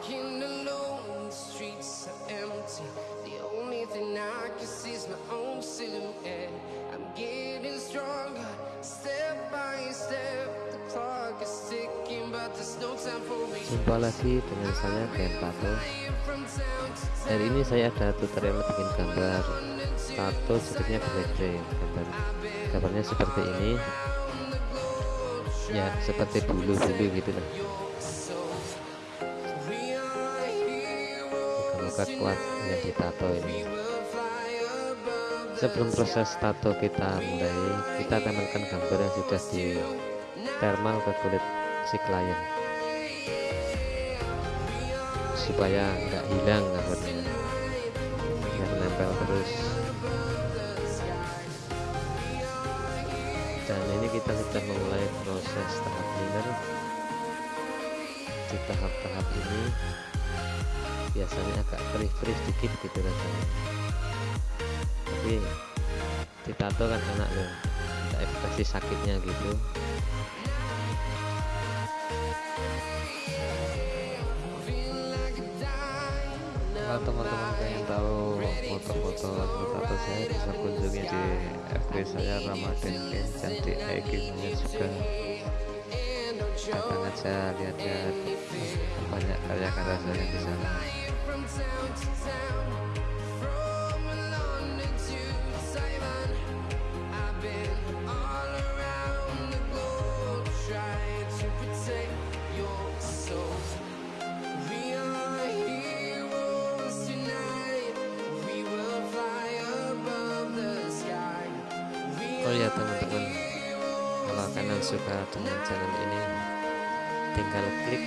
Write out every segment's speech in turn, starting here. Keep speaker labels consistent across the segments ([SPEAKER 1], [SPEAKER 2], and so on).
[SPEAKER 1] Walking alone, the streets are empty. The only thing I can see is my own silhouette. I'm getting stronger, step by step. The clock is ticking, but there's no time for me.
[SPEAKER 2] Jumpa lagi dengan saya Ben Pato Hari ini saya ada tutorial bikin gambar. Tato sepertinya blackprint gambar. Gambarnya seperti ini. Ya, seperti bulu-bulu gitu lah. Muka-muka kuat yang ditato ini. Sebelum proses tato kita mulai kita menekan gambar yang sudah di thermal ke kulit si klien. Supaya nggak hilang gambarnya. Biar nempel terus. Dan ini kita sudah memulai proses tahap cleaner di tahap-tahap ini biasanya agak perih-perih sedikit gitu rasanya. Tapi ditato kan enak loh ada ekspresi sakitnya gitu. Kalau teman-teman pengen tahu foto-foto foto saya bisa kunjungi di FB saya Ramadan Ken cantik. IG juga datang aja lihat-lihat banyak karya-karya saya di sana. Oh ya teman-teman. Kalau kalian suka dengan channel ini tinggal klik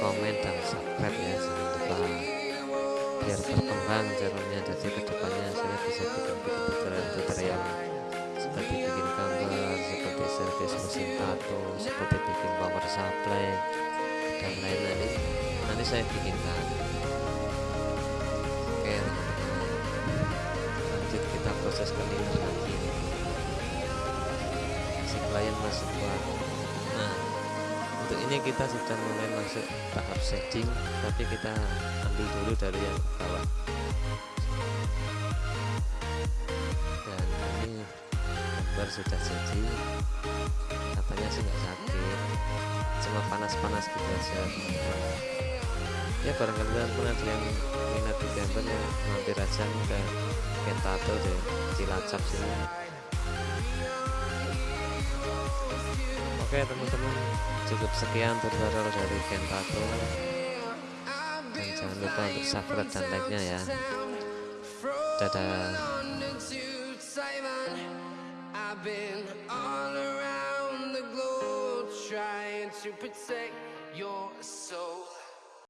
[SPEAKER 2] komen dan subscribe ya jangan lupa. Biar berkembang channelnya jadi ke depannya saya bisa bikin tutorial-tutorial seperti bikin gambar seperti service mesin tato seperti bikin power supply dan lain-lain. Nanti saya bikinkan oke lanjut kita proses cleaner lagi. Si klien masuk buat untuk ini kita sudah mulai masuk tahap setting tapi kita ambil dulu dari yang bawah. Dan ini gambar sudah jadi. Katanya sih nggak sakit cuma panas-panas gitu aja. Ya barangkali pun ada yang minat di gambar ya mampir aja ke Kentato deh Cilacap sini Oke teman-teman. Cukup sekian tutorial dari Kentato dan jangan lupa untuk subscribe dan like nya ya. Dadah